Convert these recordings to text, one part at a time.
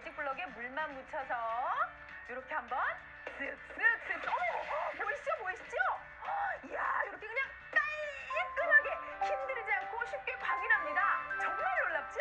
매직 블럭에 물만 묻혀서 이렇게 한번 쓱쓱쓱 어머 어, 보이시죠 보이시죠? 이야 이렇게 그냥 깔끔하게 힘들지 않고 쉽게 광이 납니다. 정말 놀랍죠?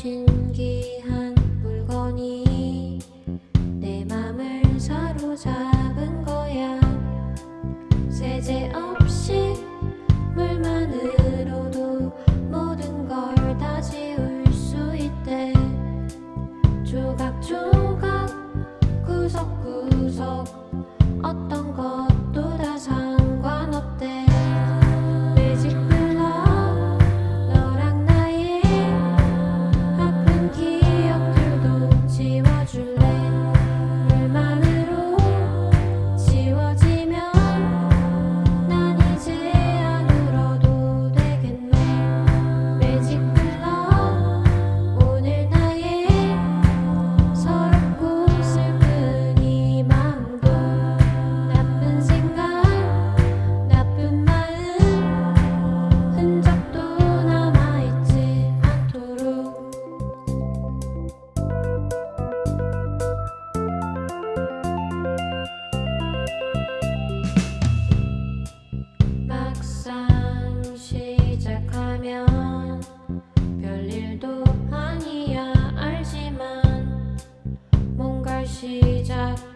情。 시작.